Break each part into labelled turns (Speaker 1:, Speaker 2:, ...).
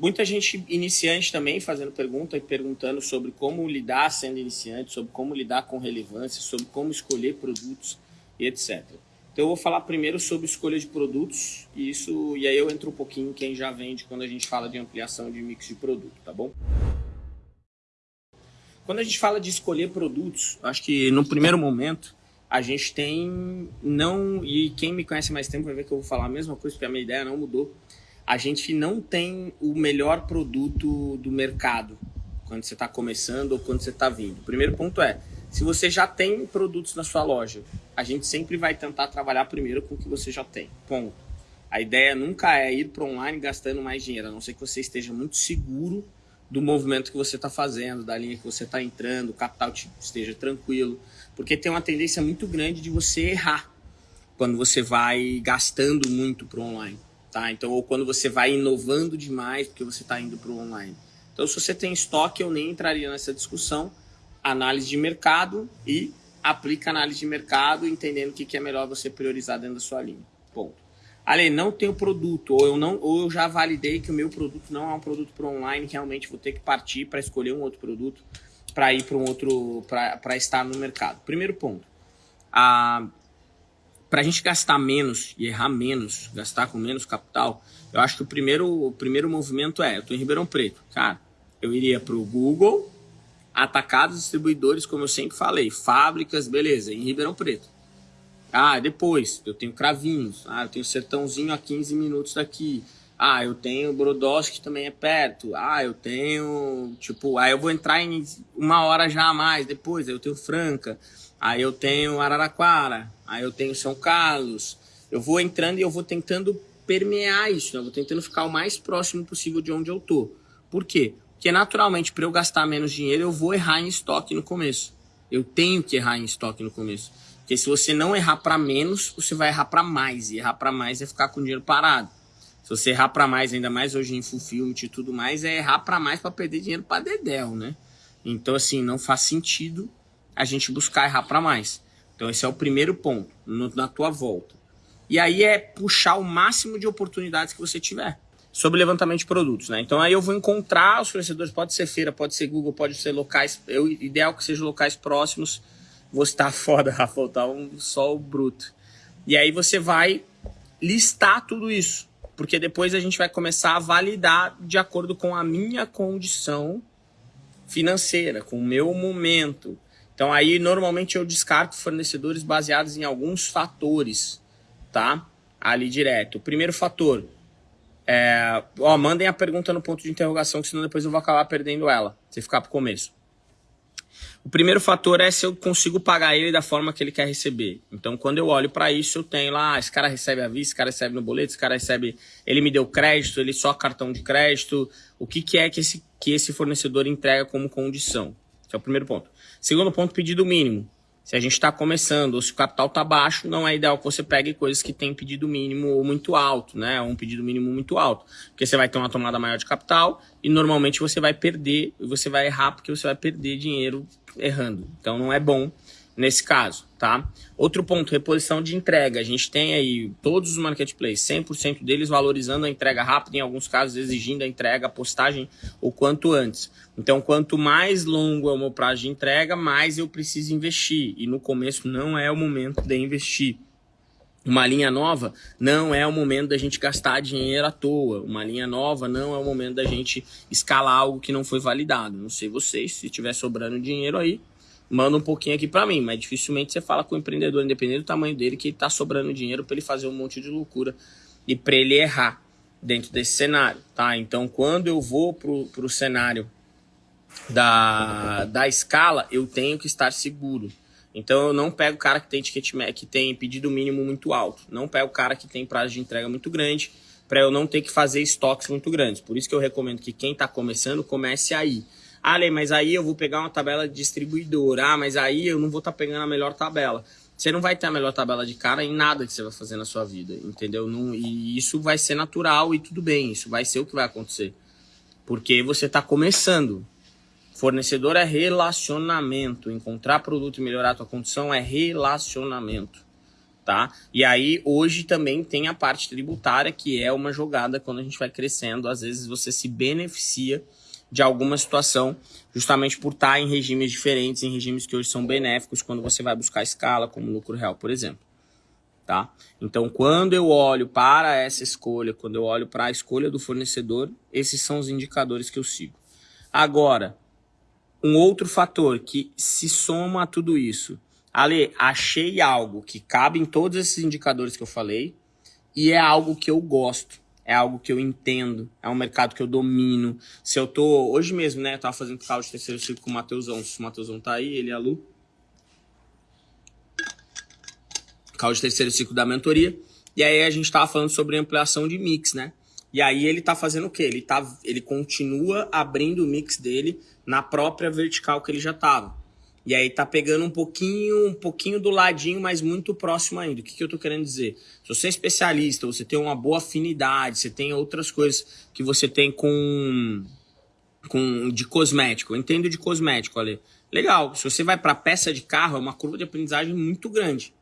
Speaker 1: muita gente iniciante também fazendo pergunta e perguntando sobre como lidar sendo iniciante, sobre como lidar com relevância, sobre como escolher produtos e etc. Então eu vou falar primeiro sobre escolha de produtos e isso e aí eu entro um pouquinho quem já vende quando a gente fala de ampliação de mix de produto, tá bom? Quando a gente fala de escolher produtos, acho que no primeiro momento a gente tem não e quem me conhece mais tempo vai ver que eu vou falar a mesma coisa porque a minha ideia não mudou. A gente não tem o melhor produto do mercado quando você está começando ou quando você está vindo. O primeiro ponto é se você já tem produtos na sua loja, a gente sempre vai tentar trabalhar primeiro com o que você já tem. Ponto. A ideia nunca é ir para online gastando mais dinheiro, a não ser que você esteja muito seguro do movimento que você está fazendo, da linha que você está entrando, o capital esteja tranquilo, porque tem uma tendência muito grande de você errar quando você vai gastando muito para online, tá? Então, ou quando você vai inovando demais porque você está indo para o online. Então, se você tem estoque, eu nem entraria nessa discussão, análise de mercado e aplica análise de mercado, entendendo o que, é melhor você priorizar dentro da sua linha. Ponto. Ale, não tenho produto, ou eu, não, ou eu já validei que o meu produto não é um produto para online, realmente vou ter que partir para escolher um outro produto para ir para um outro, para estar no mercado. Primeiro ponto, a, para a gente gastar menos e errar menos, gastar com menos capital, eu acho que o primeiro, o primeiro movimento é, eu estou em Ribeirão Preto, cara, eu iria para o Google, atacados distribuidores, como eu sempre falei, fábricas, beleza, em Ribeirão Preto. Ah, depois, eu tenho Cravinhos, ah, eu tenho Sertãozinho a 15 minutos daqui. Ah, eu tenho Brodowski que também é perto. Ah, eu tenho, tipo, aí eu vou entrar em uma hora já a mais depois, eu tenho Franca. Aí eu tenho Araraquara, aí eu tenho São Carlos. Eu vou entrando e eu vou tentando permear isso, né? eu vou tentando ficar o mais próximo possível de onde eu tô. Por quê? Porque naturalmente, para eu gastar menos dinheiro, eu vou errar em estoque no começo. Eu tenho que errar em estoque no começo. Porque se você não errar para menos, você vai errar para mais. E errar para mais é ficar com o dinheiro parado. Se você errar para mais, ainda mais hoje em fulfillment e tudo mais, é errar para mais para perder dinheiro para dedéu, né? Então, assim, não faz sentido a gente buscar errar para mais. Então, esse é o primeiro ponto no, na tua volta. E aí é puxar o máximo de oportunidades que você tiver sobre levantamento de produtos, né? Então aí eu vou encontrar os fornecedores, pode ser feira, pode ser Google, pode ser locais, eu ideal que sejam locais próximos. Vou estar foda, Rafa, tá um o bruto. E aí você vai listar tudo isso, porque depois a gente vai começar a validar de acordo com a minha condição financeira, com o meu momento. Então aí normalmente eu descarto fornecedores baseados em alguns fatores, tá? Ali direto. O primeiro fator, é, ó, mandem a pergunta no ponto de interrogação, que senão depois eu vou acabar perdendo ela, se ficar pro começo. O primeiro fator é se eu consigo pagar ele da forma que ele quer receber. Então, quando eu olho para isso, eu tenho lá, ah, esse cara recebe a vista, esse cara recebe no boleto, esse cara recebe, ele me deu crédito, ele só cartão de crédito. O que, que é que esse, que esse fornecedor entrega como condição? Esse é o primeiro ponto. Segundo ponto, pedido mínimo. Se a gente está começando ou se o capital está baixo, não é ideal que você pegue coisas que têm pedido mínimo muito alto, né? Um pedido mínimo muito alto. Porque você vai ter uma tomada maior de capital e normalmente você vai perder, você vai errar porque você vai perder dinheiro errando. Então não é bom nesse caso, tá? Outro ponto, reposição de entrega. A gente tem aí todos os marketplaces, 100% deles valorizando a entrega rápida, em alguns casos exigindo a entrega, a postagem o quanto antes. Então, quanto mais longo é o meu prazo de entrega, mais eu preciso investir. E no começo não é o momento de investir. Uma linha nova não é o momento da gente gastar dinheiro à toa. Uma linha nova não é o momento da gente escalar algo que não foi validado. Não sei vocês, se tiver sobrando dinheiro aí, manda um pouquinho aqui para mim, mas dificilmente você fala com o empreendedor, independente do tamanho dele, que está sobrando dinheiro para ele fazer um monte de loucura e para ele errar dentro desse cenário, tá? Então, quando eu vou pro, pro cenário da, da escala, eu tenho que estar seguro. Então, eu não pego o cara que tem ticket que tem pedido mínimo muito alto, não pego o cara que tem prazo de entrega muito grande, para eu não ter que fazer estoques muito grandes. Por isso que eu recomendo que quem está começando comece aí. Ah, mas aí eu vou pegar uma tabela de. Ah, mas aí eu não vou estar tá pegando a melhor tabela. Você não vai ter a melhor tabela de cara em nada que você vai fazer na sua vida, entendeu? Não, e isso vai ser natural e tudo bem, isso vai ser o que vai acontecer. Porque você está começando. Fornecedor é relacionamento. Encontrar produto e melhorar a tua condição é relacionamento. tá? E aí hoje também tem a parte tributária, que é uma jogada quando a gente vai crescendo, às vezes você se beneficia de alguma situação, justamente por estar em regimes diferentes, em regimes que hoje são benéficos quando você vai buscar escala, como lucro real, por exemplo. Tá? Então, quando eu olho para essa escolha, quando eu olho para a escolha do fornecedor, esses são os indicadores que eu sigo. Agora, um outro fator que se soma a tudo isso Ale, achei algo que cabe em todos esses indicadores que eu falei e é algo que eu gosto, é algo que eu entendo, é um mercado que eu domino. Se eu tô, hoje mesmo, né, eu tava fazendo carro de terceiro ciclo com o Matheusão, se o Matheusão tá aí, ele e a Lu. Carro de terceiro ciclo da mentoria. E aí a gente tava falando sobre ampliação de mix, né? E aí ele tá fazendo o quê? Ele, tá, ele continua abrindo o mix dele na própria vertical que ele já tava. E aí tá pegando um pouquinho, um pouquinho do ladinho, mas muito próximo ainda. O que, que eu tô querendo dizer? Se você é especialista, você tem uma boa afinidade, você tem outras coisas que você tem com, com de cosmético. Eu entendo de cosmético, ali. Legal. Se você vai para peça de carro, é uma curva de aprendizagem muito grande.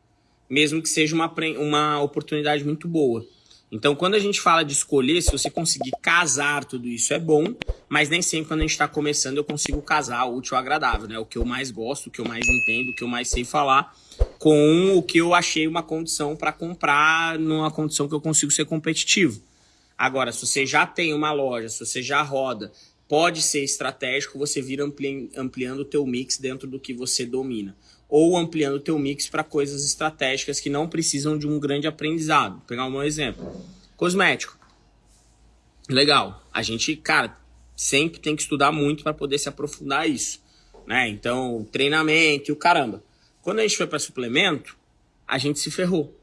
Speaker 1: Mesmo que seja uma, uma oportunidade muito boa. Então, quando a gente fala de escolher, se você conseguir casar tudo isso é bom, mas nem sempre quando a gente está começando eu consigo casar o útil ao agradável, né? O que eu mais gosto, o que eu mais entendo, o que eu mais sei falar, com o que eu achei uma condição para comprar numa condição que eu consigo ser competitivo. Agora, se você já tem uma loja, se você já roda, pode ser estratégico você vir ampli ampliando o teu mix dentro do que você domina ou ampliando o teu mix para coisas estratégicas que não precisam de um grande aprendizado. Vou pegar um exemplo. Cosmético. Legal. A gente, cara, sempre tem que estudar muito para poder se aprofundar isso, né? Então, treinamento e o caramba. Quando a gente foi para suplemento, a gente se ferrou,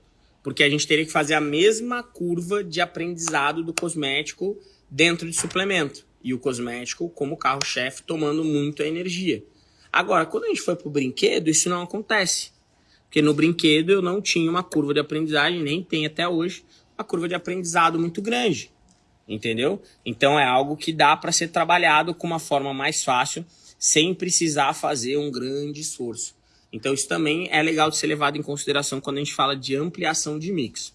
Speaker 1: porque a gente teria que fazer a mesma curva de aprendizado do cosmético dentro de suplemento e o cosmético como carro-chefe tomando muito a energia. Agora, quando a gente foi pro brinquedo, isso não acontece. Porque no brinquedo eu não tinha uma curva de aprendizagem, nem tem até hoje, uma curva de aprendizado muito grande. Entendeu? Então é algo que dá para ser trabalhado com uma forma mais fácil, sem precisar fazer um grande esforço. Então isso também é legal de ser levado em consideração quando a gente fala de ampliação de mix.